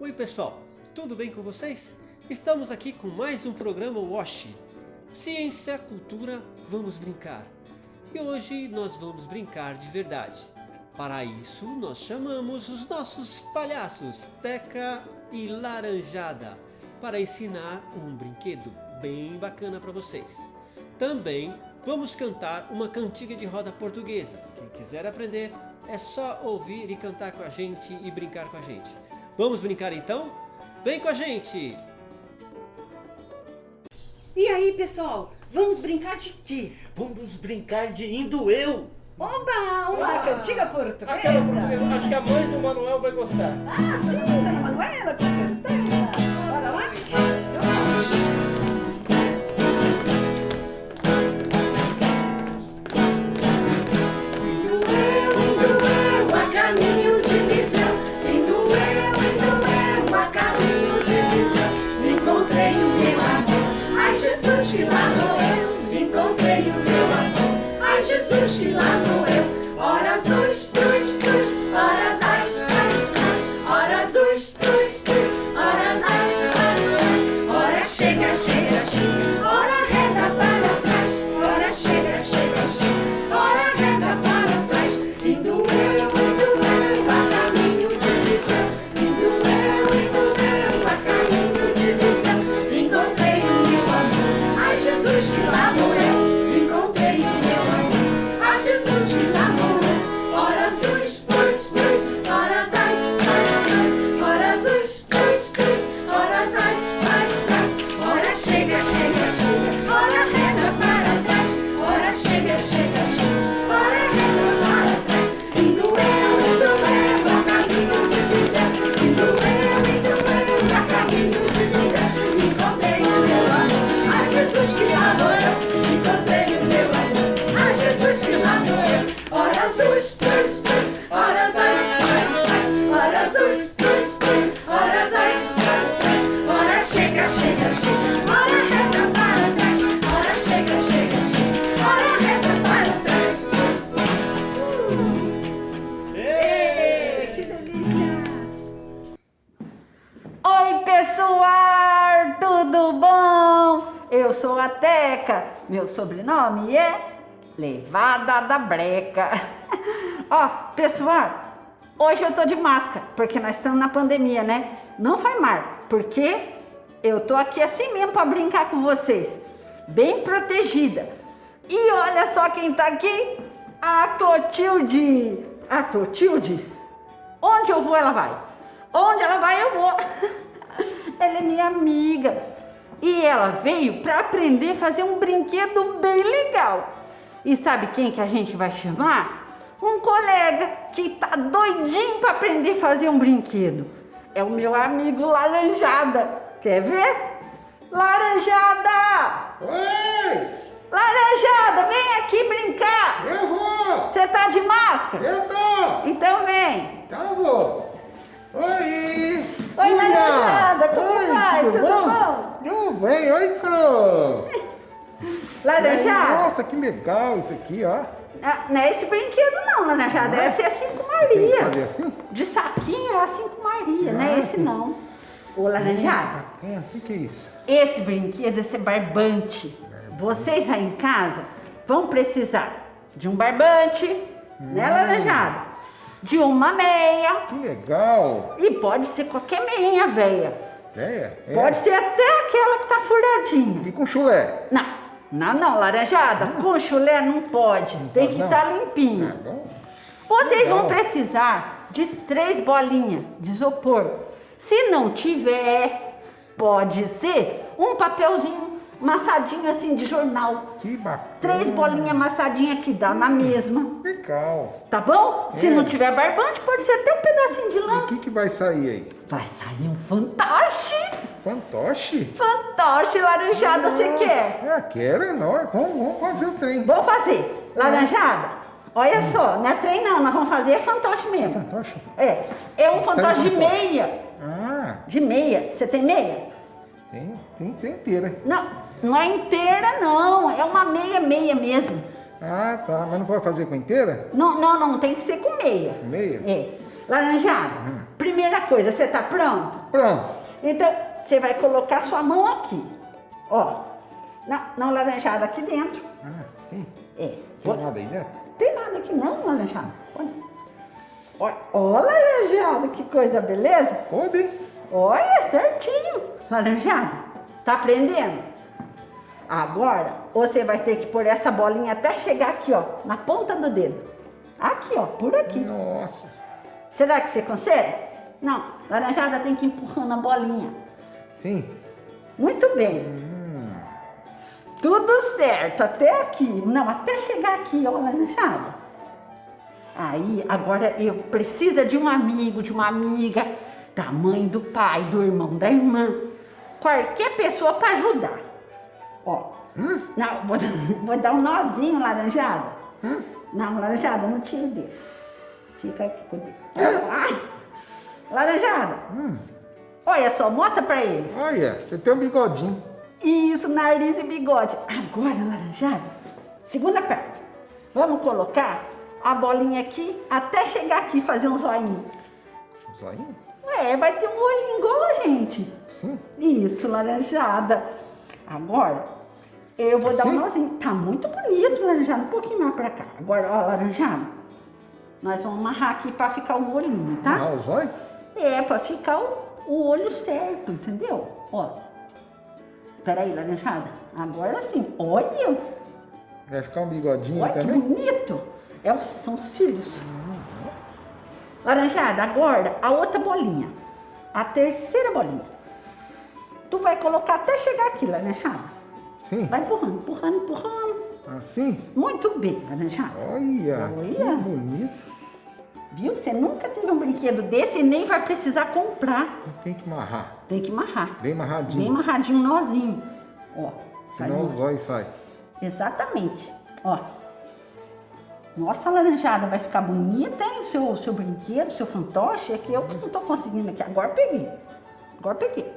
Oi pessoal, tudo bem com vocês? Estamos aqui com mais um programa Wash. Ciência, cultura, vamos brincar. E hoje nós vamos brincar de verdade. Para isso nós chamamos os nossos palhaços Teca e Laranjada para ensinar um brinquedo bem bacana para vocês. Também vamos cantar uma cantiga de roda portuguesa. Quem quiser aprender é só ouvir e cantar com a gente e brincar com a gente. Vamos brincar então? Vem com a gente! E aí, pessoal? Vamos brincar de quê? Vamos brincar de indo eu! Oba! Uma Ah, cantiga portuguesa? Aquela portuguesa. Acho que a mãe do Manuel vai gostar. Ah, sim, Dona Manuela, com certeza. Bora lá? Eu sou a Teca. Meu sobrenome é Levada da Breca. Ó, pessoal, hoje eu tô de máscara, porque nós estamos na pandemia, né? Não faz mal, porque eu tô aqui assim mesmo para brincar com vocês. Bem protegida. E olha só quem tá aqui. A Clotilde. A Clotilde? Onde eu vou, ela vai. Onde ela vai, eu vou. ela é minha amiga. E ela veio para aprender a fazer um brinquedo bem legal. E sabe quem que a gente vai chamar? Um colega que tá doidinho para aprender a fazer um brinquedo. É o meu amigo Laranjada. Quer ver? Laranjada! Oi! Laranjada, vem aqui brincar! Eu vou! Você tá de máscara? Eu tô! Então vem! Eu vou! Oi! Oi, Uia! Laranjada, como Oi, vai? Tudo bom? Tudo bem, oi, Cro! Laranjada? Nossa, que legal isso aqui, ó. Ah, não é esse brinquedo não, Laranjada. Não é? Esse é assim com Maria. fazer assim? De saquinho é assim com Maria, não é esse não. Ô, Laranjada, o que, que é isso? esse brinquedo, esse barbante. Vocês aí em casa vão precisar de um barbante, né, Hum. Laranjada? De uma meia. Que legal! E pode ser qualquer meinha velha. É, é. Pode ser até aquela que tá furadinha. E com chulé? Não, não, não, laranjada. Com chulé não pode. Tem que estar Ah, limpinho. bom. Vocês vão precisar de três bolinhas de isopor. Se não tiver, pode ser um papelzinho amassadinho assim de jornal. Que bacana! Três bolinhas amassadinhas que dá na mesma. Legal! Tá bom? Se É. não tiver barbante, pode ser até um pedacinho de E o lã. que, que vai sair aí? Vai sair um fantoche. Fantoche? Fantoche laranjada, você quer? Ah, quero, é nóis. Vamos, vamos fazer o trem. Vou fazer. Laranjada, olha só, não é trem não, nós vamos fazer é fantoche mesmo. Fantoche? É, é um fantoche de meia. Ah, De meia. Você tem meia? tem, tem, tem inteira. Não, não é inteira não, é uma meia meia mesmo. Ah, tá. Mas não pode fazer com inteira? Não, não, não, tem que ser com meia. Meia? É. Laranjada, primeira coisa, você tá pronto? Pronto. Então, você vai colocar sua mão aqui. Ó, não, não laranjada aqui dentro. Ah, sim. É. Tem nada aí dentro? Tem nada aqui não, laranjada. Olha. Olha, ó, laranjada, que coisa, beleza? Pode. Olha, certinho. Laranjada, tá aprendendo? Agora, você vai ter que pôr essa bolinha até chegar aqui, ó, na ponta do dedo. Aqui, ó, por aqui. Nossa. Será que você consegue? Não, laranjada tem que ir empurrando a bolinha. Sim. Muito bem. Tudo certo, até aqui. Não, até chegar aqui, ó, laranjada. Aí, agora eu preciso de um amigo, de uma amiga, da mãe, do pai, do irmão, da irmã. Qualquer pessoa para ajudar. Ó, não, vou, vou dar um nozinho, laranjada. Não, laranjada, não tira o dedo. Fica aqui com o dedo. Ai, laranjada. Olha só, mostra para eles. Olha, você tem um bigodinho. Isso, nariz e bigode. Agora, laranjada, segunda parte. Vamos colocar a bolinha aqui até chegar aqui fazer um zoinho. Zoinho? Ué, vai ter um olhinho igual a gente. Sim. Isso, laranjada. Agora, eu vou dar um Assim? nozinho. Tá muito bonito, laranjada. Um pouquinho mais pra cá. Agora, ó, laranjada. Nós vamos amarrar aqui pra ficar o olhinho, tá? O zóio? É, pra ficar o, o olho certo, entendeu? Ó. Peraí, laranjada. Agora sim. Olha, Vai ficar um bigodinho olha que também? bonito. É, são os cílios. Laranjada, agora a outra bolinha. A terceira bolinha. Tu vai colocar até chegar aqui, laranjada. Sim. Vai empurrando, empurrando, empurrando. Assim? Muito bem, laranjada. Olha, Olha. que bonito. Viu? Você nunca teve um brinquedo desse e nem vai precisar comprar. E tem que amarrar. Tem que amarrar. Bem amarradinho. Bem amarradinho, um nozinho. Ó. Senão o zóio sai. Exatamente. Ó. Nossa, laranjada, vai ficar bonita, hein? Seu, seu brinquedo, seu fantoche. É que eu que não tô conseguindo aqui. Agora peguei. Agora peguei.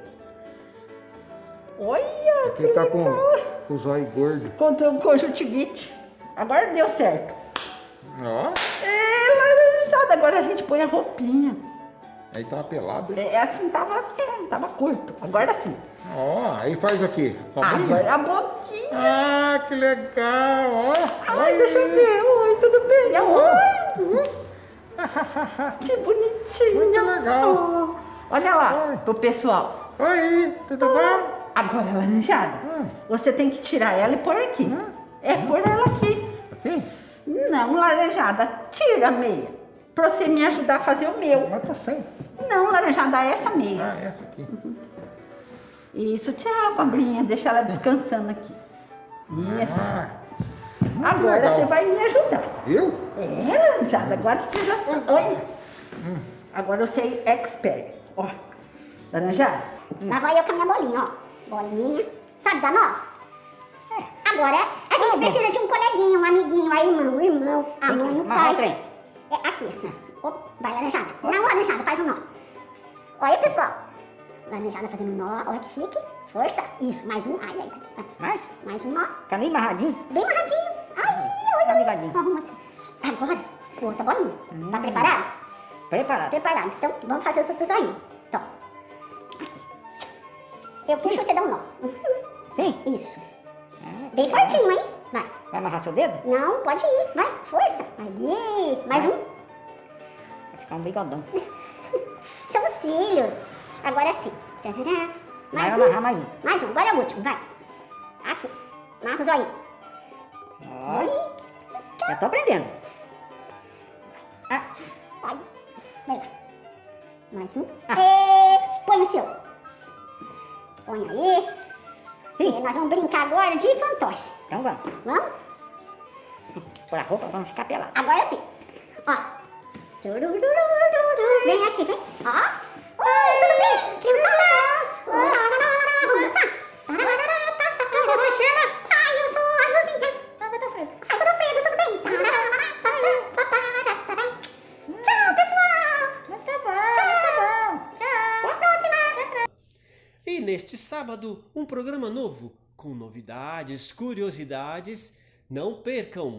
Olha, que Ele tá com, legal. com o zóio gordo. Contra o conjuntivite. Agora deu certo. Ó. Agora a gente põe a roupinha. aí tá pelado. hein? É, assim, tava, é, tava curto. Agora sim. Ó, aí faz aqui. com a bolinha. Agora a boquinha. Ah, que legal, ó. Ai, deixa eu ver. Oi, tudo bem? Oi. Que bonitinho. Muito legal. Oh, Olha lá, Oi. pro pessoal. Oi, tudo bom? Agora, laranjada, Hum. você tem que tirar ela e pôr aqui. É, pôr ela aqui. Assim? Não, laranjada, tira a meia. Pra você me ajudar a fazer o meu. Mas tá sem. Não, laranjada, essa meia. Ah, essa aqui. Isso, tchau, cobrinha. Deixa ela descansando aqui. Isso. Ah, Agora legal. você vai me ajudar. Eu? É, laranjada, agora você já sabe. Oi. Agora você é expert. Ó, laranjada. Lá vai eu com a minha bolinha, ó. Bolinha. Sabe da nó? É. Agora, a gente precisa de um coleguinha, um amiguinho, a irmã, o irmão, a mãe, o pai. trem. É aqui, assim. Opa, vai, laranjada. Não, laranjada, faz um nó. Olha, pessoal. Laranjada fazendo um nó. Olha que chique. Força. Isso, mais um. Ai, ai, ai. Mais? Mais um nó. Tá meio amarradinho? Bem amarradinho. Ai, olha. Tá ligadinho. Arruma assim. Agora, outra bolinha. Tá preparado? Preparado. Preparados. Então, vamos fazer o outro zoinho. Então, aqui. Eu puxo, você dá um nó. Sim? Isso. Bem fortinho, hein? Vai. Vai amarrar seu dedo? Não, pode ir. Vai, força. Aí. Mais um. Vai ficar um bigodão. São os cílios. Agora sim. Tarará. Vai Mais amarrar um. mais um. Mais um. Agora é o último, vai. Aqui. Marca o zoinho. Olha. Já tô aprendendo. Ah, Olha. Vai lá. Mais um. E põe o seu. Põe aí. Sim. Nós vamos brincar agora de fantoche. então vamos. Vamos? Por a roupa, vamos ficar pelados. Agora sim. Ó. Vem aqui, vem. Ó. Oi, tudo bem? Criançada. Sábado, um programa novo com novidades, curiosidades. Não percam!